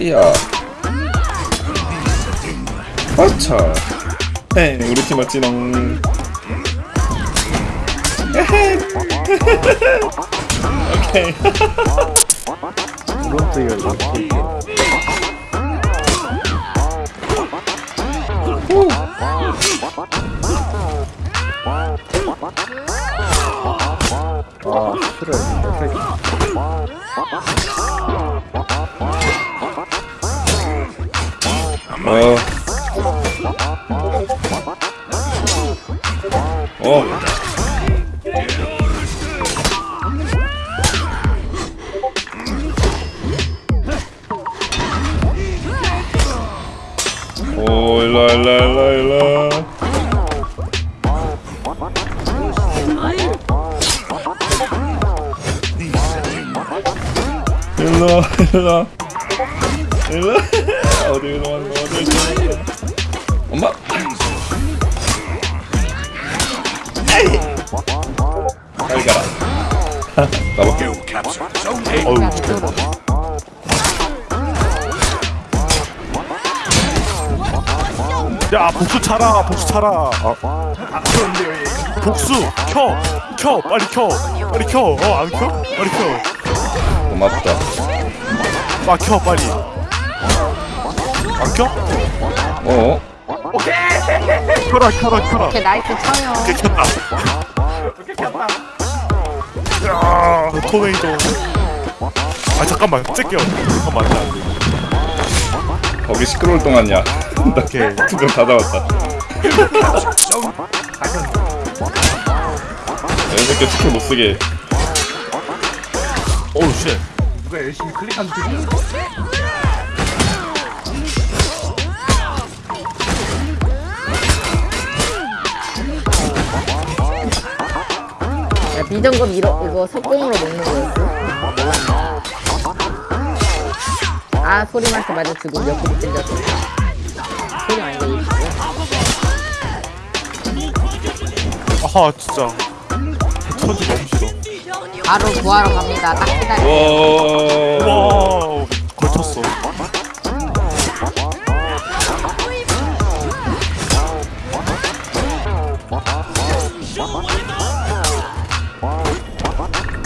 이야. 아차 네. 우리 팀 맞지롱 에헤. 오케이 오른쪽이가 이렇게 아 싫어 이거 어. 어. 오, 일로, 일로, 일로, 일로. 일로, 일로. 일로. 어디로 가는 거. 엄마. 잘 가라. 나봐. 어우 야 복수 차라 복수 차라 아, 복수 켜 켜 빨리 켜 빨리 켜 어 안 켜? 빨리 고맙다. 켜아켜 빨리 안 켜? 어? 켜라 켜라 켜라 이렇게 나이트 쳐요. 오케이 켰다 야 토네이도 아 잠깐만 쬐게요 잠깐만 거기 시끄러울 동안이야. 나 오케이 두번 다 잡았다. 이 새끼 스킬 못 쓰게. 오우 쉣 야, 비정급 이 거, 이거 석공으로 먹는 거였어. 아, 소리만큼 맞아 죽음 몇 개를 찔렸어. 소리 안 들리시고. 아하 진짜 천지 너무 싫어 바로 구하러 갑니다. 딱 기다려. 와. 와우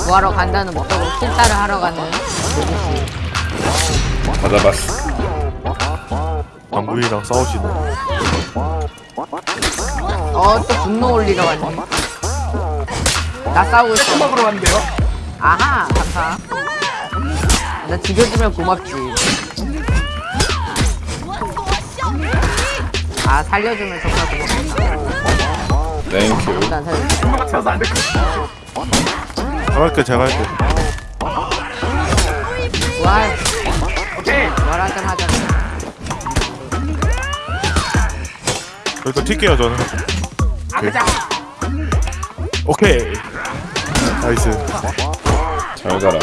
구하러 간다는 목적으로 킬따를 하러 가는 다 잡았어. 방구이랑 싸우시네 어, 또 분노 올리러 왔네. 나 싸우고 있어. 먹으러 왔는데요? 아하, 감사. 나 죽여주면 고맙지. 아, 살려주면 정말 고맙겠다. thank you. 일단 살려줘. 잘할게 제가 할게 와, 열한잔 하자. 일단 튈게요 저는 오케이 오케이 나이스 잘 가라.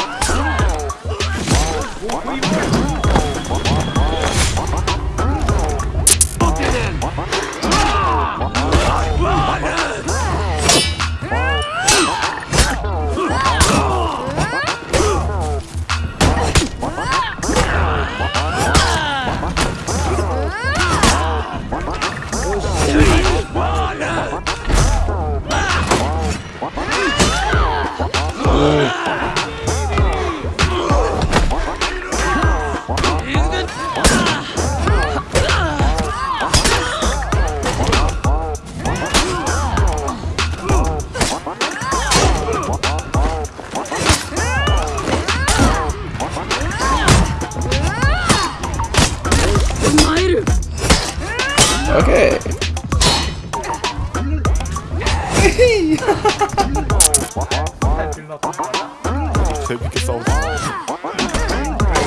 재밌게 싸우자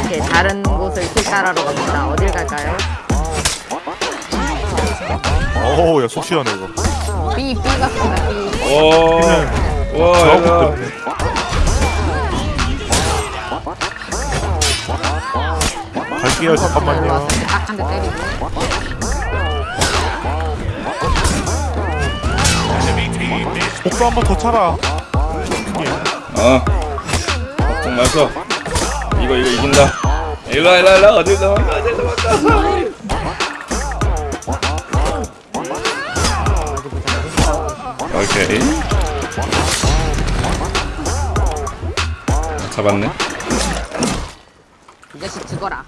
이렇게 다른 곳을 킬따라러 갑니다. 어딜 갈까요? 어우 야 속 시원해 이거 B, B 같습니다, B. 와. 와, 저하고 얘가. 때문에 갈게요 잠깐만요 딱 한 대 때리고. 복수 한번 더 차라 어. 걱정 마서. 이거 이거 이긴다. 일로 와 일로 와, 일로 와. 어딜 도망가 어딜 도망가 오케이 잡았네 이 자식 죽어라